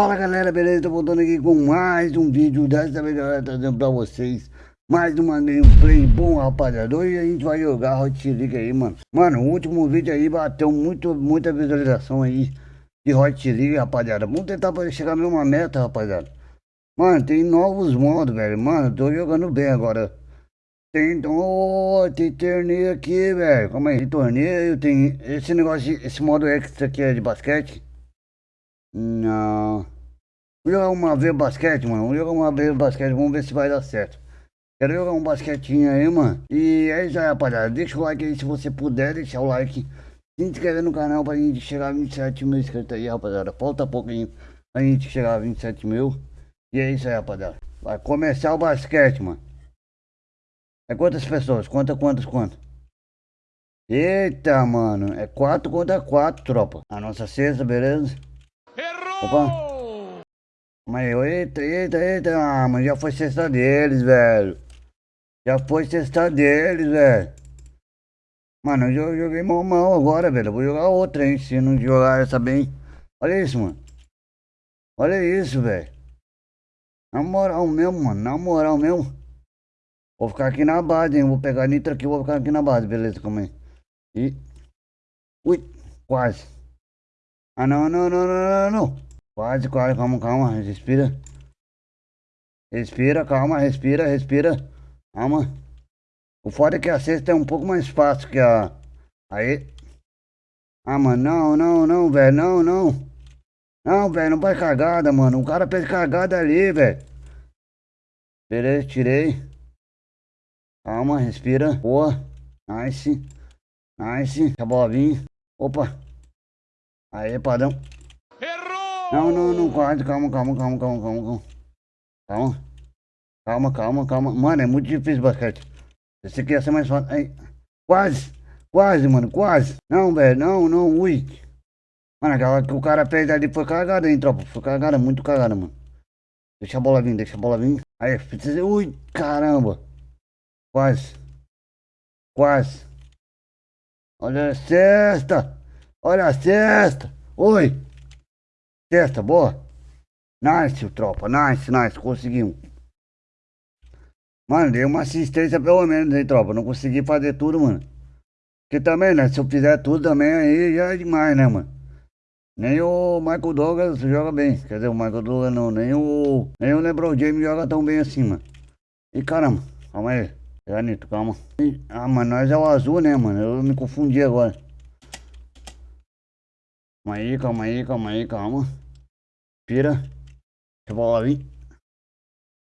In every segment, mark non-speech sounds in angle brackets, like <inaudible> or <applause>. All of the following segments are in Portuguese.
Fala galera, beleza? Tô voltando aqui com mais um vídeo Dessa vez galera, trazendo pra vocês Mais uma gameplay bom rapaziada Hoje a gente vai jogar Hot League aí mano Mano, o último vídeo aí bateu muito, muita visualização aí De Hot League rapaziada Vamos tentar chegar a mesma meta rapaziada Mano, tem novos modos velho Mano, tô jogando bem agora tem, oh, tem torneio aqui, velho. Calma aí, tem torneio, tem esse negócio, esse modo extra aqui é de basquete. Não. Vou jogar uma vez basquete, mano. Vou jogar uma vez basquete, vamos ver se vai dar certo. Quero jogar um basquetinho aí, mano. E é isso aí, rapaziada. Deixa o like aí se você puder deixar o like. Se inscrever no canal pra gente chegar a 27 mil inscritos aí, rapaziada. Falta pouquinho pra gente chegar a 27 mil. E é isso aí, rapaziada. Vai começar o basquete, mano. É quantas pessoas? Conta quantas, quantas? Eita, mano. É 4 contra 4, tropa. A nossa sexta, beleza? Opa. Mas eita, eita, eita. Ah, mas já foi cesta deles, velho. Já foi cesta deles, velho. Mano, eu joguei mal mal agora, velho. Eu vou jogar outra, hein. Se não jogar essa bem. Olha isso, mano. Olha isso, velho. Na moral mesmo, mano. Na moral mesmo. Vou ficar aqui na base, hein. Vou pegar nitro aqui vou ficar aqui na base, beleza? Calma aí. E... Ui, quase. Ah, não, não, não, não, não, não. Quase, quase, calma, calma, respira. Respira, calma, respira, respira. Calma. O foda é que a sexta é um pouco mais fácil que a... Aí. Ah, mano, não, não, não, velho, não, não. Não, velho, não faz cagada, mano. O cara fez cagada ali, velho. Beleza, tirei. Calma, respira. Boa. Nice. Nice. A bola vir. Opa. Aí, padrão. Não, não, não, quase, calma, calma, calma, calma, calma, calma. Calma, calma, calma. Mano, é muito difícil basquete. Esse aqui ia ser mais fácil. Aí. Quase, quase, mano, quase. Não, velho, não, não, ui. Mano, aquela que o cara fez ali foi cagada, hein, tropa. Foi cagada, muito cagada, mano. Deixa a bola vir, deixa a bola vir. Aí, precisa. Ui, caramba. Quase. Quase. Olha a cesta. Olha a cesta. Oi. Testa, boa. Nice, tropa. Nice, nice. Conseguimos. Mano, dei uma assistência pelo menos, hein, tropa. Não consegui fazer tudo, mano. Porque também, né? Se eu fizer tudo também, aí já é demais, né, mano? Nem o Michael Douglas joga bem. Quer dizer, o Michael Douglas não. Nem o, nem o LeBron James joga tão bem assim, mano. E caramba, calma aí. Janito, calma. Ah, mano, nós é o azul, né, mano? Eu me confundi agora. Calma aí, calma aí, calma aí, calma. Respira. Deixa a bola vir.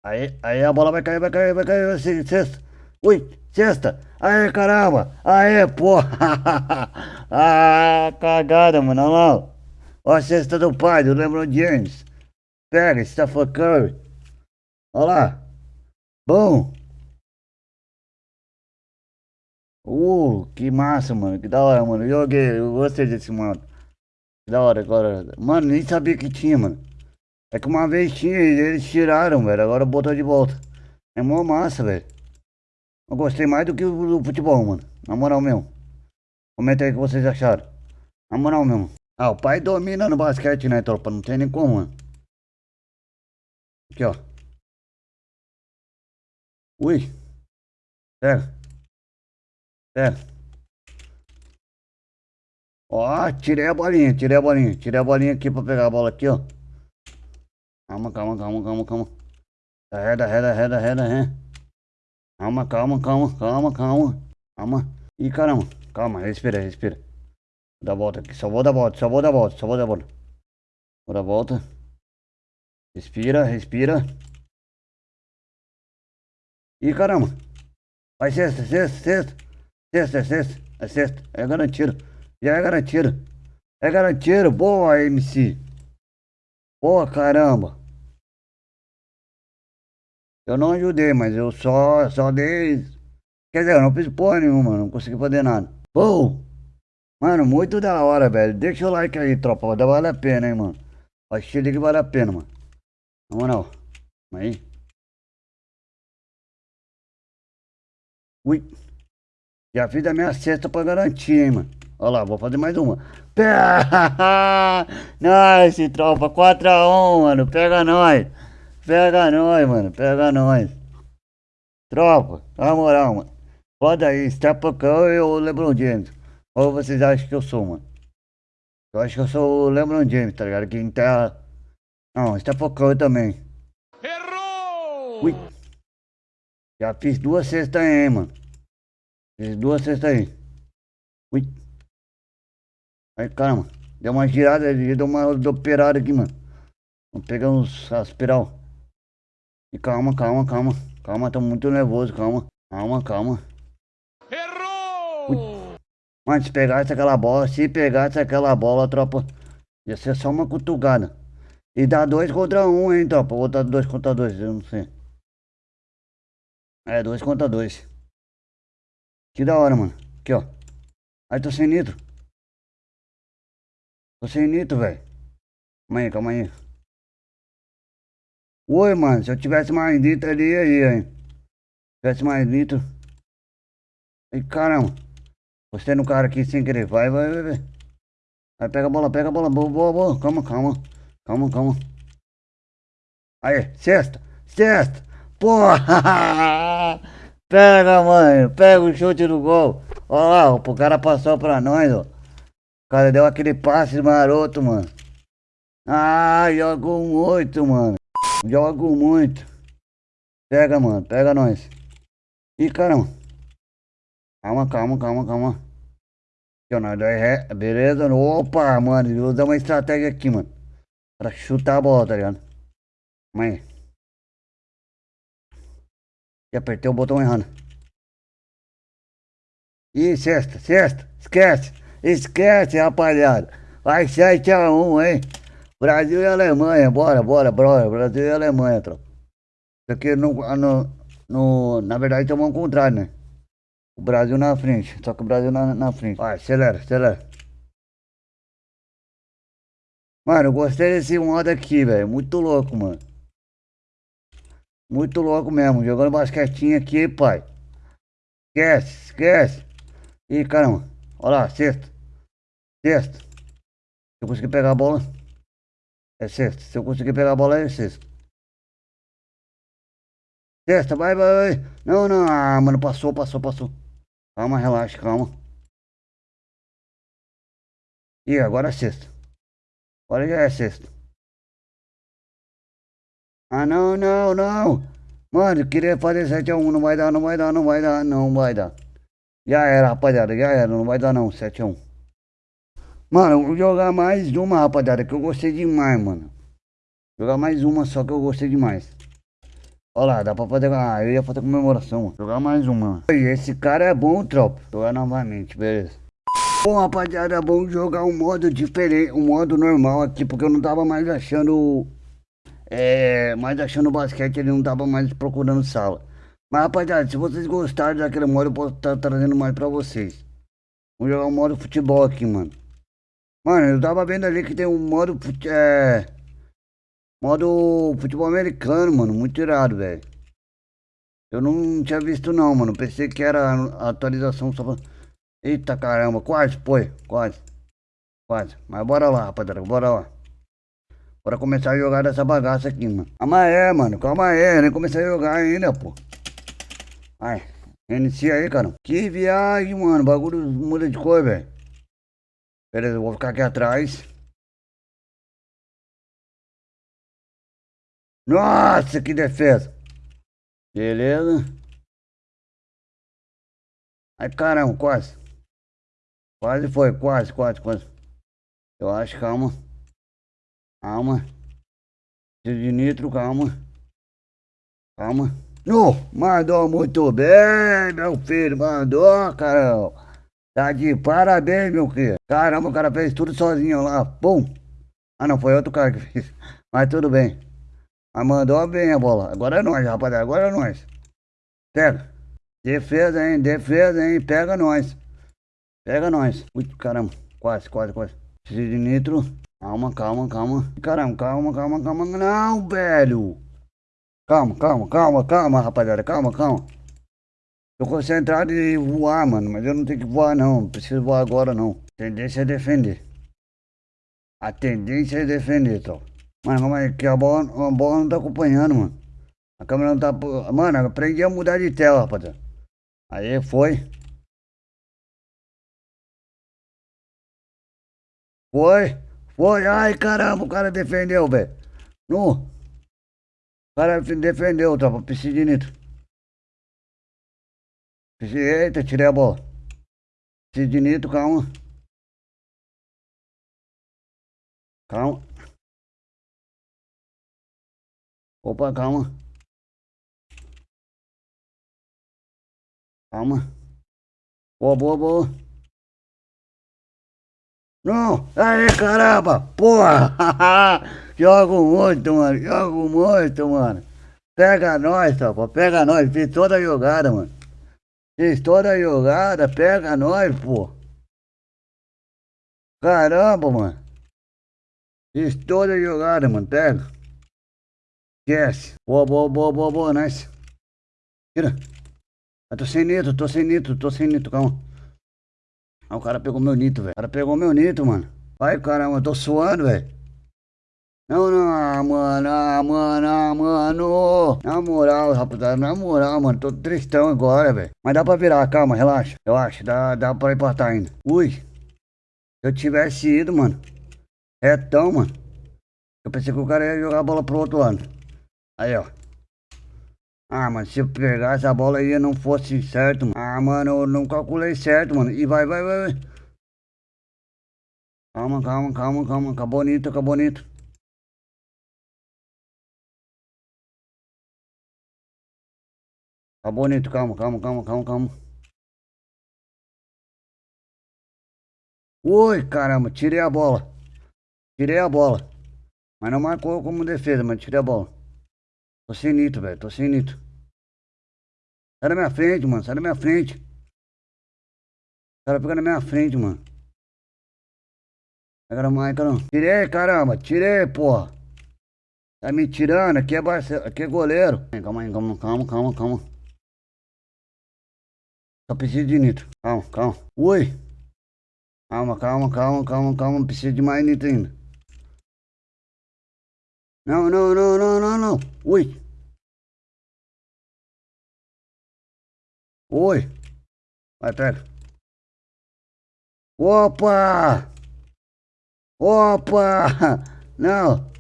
Aí, aí a bola vai cair, vai cair, vai cair. Sexta. Ui, sexta. Aê, caramba. Aê, porra. <laughs> ah, cagada, mano. Olha lá. Ó a cesta do pai, do LeBron James. Pega, Stephen Curry. Olha lá. Bom. Uh, que massa, mano. Que da hora, mano. Joguei, eu gostei desse modo. Da hora agora. Mano, nem sabia que tinha, mano. É que uma vez tinha e eles tiraram, velho. Agora botou de volta. É mó massa, velho. Eu gostei mais do que o do futebol, mano. Na moral mesmo. Comenta aí o que vocês acharam. Na moral mesmo. Ah, o pai domina no basquete, né, tropa? Não tem nem como, mano. Aqui, ó. Ui. Pega. Pega. Ó, tirei a bolinha, tirei a bolinha. Tirei a bolinha aqui pra pegar a bola aqui, ó. Calma, calma, calma, calma, calma. Reda, reda, reda, reda, reda. Calma, calma, calma, calma, calma. Calma. Ih, caramba. Calma, respira, respira. Vou dar volta aqui. Só vou dar volta, só vou dar volta, só vou dar volta. Vou dar volta. Respira, respira. Ih, caramba. Vai sexta, sexta, sexta. Sexta, sexta. É sexta. É garantido. Já é garantido. É garantido. Boa, MC. Boa, caramba. Eu não ajudei, mas eu só, só dei... Quer dizer, eu não fiz porra nenhuma, não consegui fazer nada. Boa. Mano, muito da hora, velho. Deixa o like aí, tropa. Vale a pena, hein, mano. Achei que vale a pena, mano. Na moral. Aí. Ui. Já fiz a minha cesta pra garantir, hein, mano. Olha lá, vou fazer mais uma. <laughs> Nice, tropa. 4x1, mano. Pega nós. Pega nós, mano. Pega nós. Tropa, na moral, mano. Foda aí, Stepacão e o LeBron James. Ou vocês acham que eu sou, mano? Eu acho que eu sou o LeBron James, tá ligado? Quem tá... Não, Stepacão também. Errou! Ui. Já fiz duas cestas aí, mano. Fiz duas cestas aí. Ui. Aí, caramba. Deu uma girada, deu uma operada aqui, mano. Vamos pegar uns aspiral. E calma, calma, calma. Calma, tô muito nervoso, calma. Calma, calma. Errou! Mano, se pegasse aquela bola, se pegasse aquela bola, tropa, ia ser só uma cutucada. E dá dois contra um, hein, tropa. Vou dar dois contra dois, eu não sei. É, dois contra dois. Que da hora, mano. Aqui, ó. Aí tô sem nitro. Sem nitro, velho. Calma aí, calma aí. Oi, mano. Se eu tivesse mais nitro ali, aí, hein. Se tivesse mais nitro. Ai, caramba. Gostei no cara aqui sem querer. Vai, vai, vai, vai. Vai, pega a bola, pega a bola. Boa, boa, boa. Calma, calma. Calma, calma. Aí, sexta. Sexta. Porra! <laughs> Pega, mãe. Pega o chute do gol. Olha lá, o cara passou pra nós, ó. Cara deu aquele passe maroto, mano. Ah, jogo muito, mano. Jogo muito. Pega, mano. Pega nós. Ih, caramba. Calma, calma, calma, calma. Beleza? Opa, mano. Vou dar uma estratégia aqui, mano. Pra chutar a bola, tá ligado? Mãe. E apertei o botão errado. Ih, sexta, sexta. Esquece. Esquece, rapaziada. Vai 7x1, hein? Brasil e Alemanha. Bora, bora, bora. Brasil e Alemanha, tropa. Isso aqui no, no, no, na verdade tomou um contrário, né? O Brasil na frente. Só que o Brasil na, na frente. Vai, acelera, acelera. Mano, eu gostei desse modo aqui, velho. Muito louco, mano. Muito louco mesmo. Jogando basquetinho aqui, pai. Esquece, esquece. Ih, caramba. Olha lá, sexta. Sexta. Se eu conseguir pegar a bola, é sexta. Se eu conseguir pegar a bola, é sexta. Sexta, vai, vai, vai. Não, não. Ah, mano, passou, passou, passou. Calma, relaxa, calma. E agora é sexta. Agora já é sexta. Ah, não, não, não. Mano, queria fazer 7x1. Não vai dar, não vai dar, não vai dar, não vai dar. Já era, rapaziada. Já era, não vai dar não. 7x1. Mano, jogar mais uma, rapaziada, que eu gostei demais, mano. Jogar mais uma só que eu gostei demais. Olha lá, dá pra fazer... Ah, eu ia fazer comemoração. Jogar mais uma. E esse cara é bom, tropa. Jogar novamente, beleza. Bom, rapaziada, vamos jogar um modo diferente, um modo normal aqui, porque eu não tava mais achando é, mas achando basquete ele não tava mais procurando sala. Mas rapaziada, se vocês gostaram daquele modo, eu posso estar tá trazendo mais pra vocês. Vamos jogar um modo futebol aqui, mano. Mano, eu tava vendo ali que tem um modo é, modo futebol americano, mano. Muito irado, velho. Eu não tinha visto não, mano. Pensei que era atualização só. Eita caramba, quase foi, quase. Quase. Mas bora lá, rapaziada, bora lá. Bora começar a jogar dessa bagaça aqui, mano. Calma aí, mano. Calma aí. Nem comecei a jogar ainda, pô. Ai. Inicia aí, cara. Que viagem, mano. bagulho muda de cor, velho. Beleza, eu vou ficar aqui atrás. Nossa, que defesa. Beleza. Ai, caramba, quase. Quase foi, quase, quase, quase. Eu acho, calma. Calma. De nitro, calma. Calma. No, mandou muito bem, meu filho. Mandou, caramba. Tá de parabéns, meu filho. Caramba, o cara fez tudo sozinho lá. Pum. Ah, não, foi outro cara que fez. <laughs> Mas tudo bem. Mas mandou bem a bola. Agora é nós, rapaziada. Agora é nós. Pega. Defesa, hein? Defesa, hein? Pega nós. Pega nós. Ui, caramba. Quase, quase, quase. Preciso de nitro. Calma, calma, calma. Caramba, calma, calma, calma. Não, velho. Calma, calma, calma, calma, rapaziada. Calma, calma. Tô concentrado em voar, mano. Mas eu não tenho que voar, não. Não preciso voar agora, não. Tendência é defender. A tendência é defender, então. Mano, calma aí, que a bola, a bola não tá acompanhando, mano. A câmera não tá. Mano, aprendi a mudar de tela, rapaziada. Aí foi. Foi. Foi. Ai, caramba, o cara defendeu, velho. No. O cara defendeu, tropa. Preciso Eita, tirei a bola. Nitro, calma. Calma. Opa, calma. Calma. Boa, boa, boa. Não! Aí, caramba! Porra! <laughs> jogo muito, mano. Jogo muito, mano. Pega nós, tropa. Pega nós. Fiz toda a jogada, mano. Toda a jogada. Pega nós, pô. Caramba, mano. Toda a jogada, mano. Pega. Esquece. Boa, boa, boa, boa, boa, nice. Tira. Eu tô sem nitro, tô sem nitro, tô sem nitro, calma. Ah, o cara pegou meu nitro, velho. O cara pegou meu nitro, mano. Vai, caramba, eu tô suando, velho. Não, não, ah, mano, ah, mano, ah, mano. Na moral, rapaziada, na moral, mano. Tô tristão agora, velho. Mas dá pra virar, calma, relaxa. Eu acho, dá, dá pra importar ainda. Ui. Se eu tivesse ido, mano. Retão, mano. Eu pensei que o cara ia jogar a bola pro outro lado. Aí, ó. Ah, mano, se eu pegasse a bola aí não fosse certo, mano. Ah, mano, eu não calculei certo, mano. E vai, vai, vai, vai. Calma, calma, calma, calma. Acabou bonito, acabou bonito. Acabou bonito, calma, calma, calma, calma, calma. Oi, caramba, tirei a bola. Tirei a bola. Mas não marcou como defesa, mas tirei a bola. Tô sem nitro, velho. Tô sem nitro. Sai da minha frente, mano. Sai da minha frente. O cara fica na minha frente, mano. Pega mais, caramba. Tirei, caramba. Tirei, porra. Tá me tirando. Aqui é. Aqui é goleiro. Calma aí, calma, calma, calma, calma. Só preciso de nitro. Calma, calma. Ui. Calma, calma, calma, calma, calma. Preciso de mais nitro ainda. Não, não, não, não, não, não. Ui. Oi. Vai, pega. Opa! Opa! Não.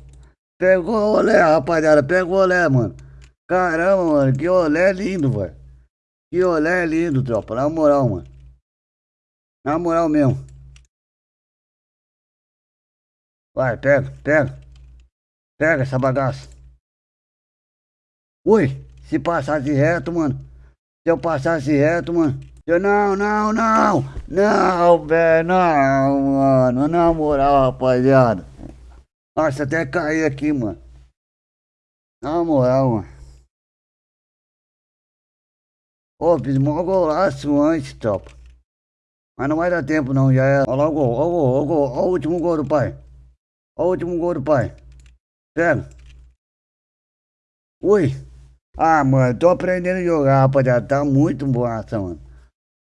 Pegou o olé, rapaziada. Pegou o olé, mano. Caramba, mano. Que olé lindo, velho. Que olé lindo, tropa. Na moral, mano. Na moral mesmo. Vai, pega, pega. Pega essa bagaça. Ui, se passasse reto, mano. Se eu passasse reto, mano. Eu, não, não, não. Não, velho, não, mano. Na moral, rapaziada. Nossa, até caí aqui, mano. Na moral, mano. Ô, fiz mó golaço antes, tropa. Mas não vai dar tempo, não. Já é. Olha lá o gol, olha o gol, olha o gol. Olha o último gol do pai. Olha o último gol do pai. Pega. Ui. Ah, mano, tô aprendendo a jogar, rapaziada. Tá muito massa, mano.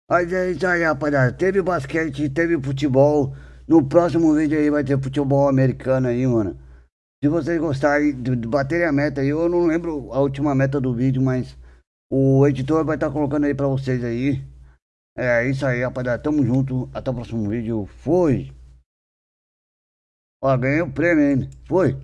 Mas é isso aí, rapaziada. Teve basquete, teve futebol. No próximo vídeo aí vai ter futebol americano aí, mano. Se vocês gostarem de baterem a meta aí, eu não lembro a última meta do vídeo, mas o editor vai estar tá colocando aí pra vocês aí. É isso aí, rapaziada. Tamo junto. Até o próximo vídeo. Fui. Ó, ganhei o prêmio ainda. Foi.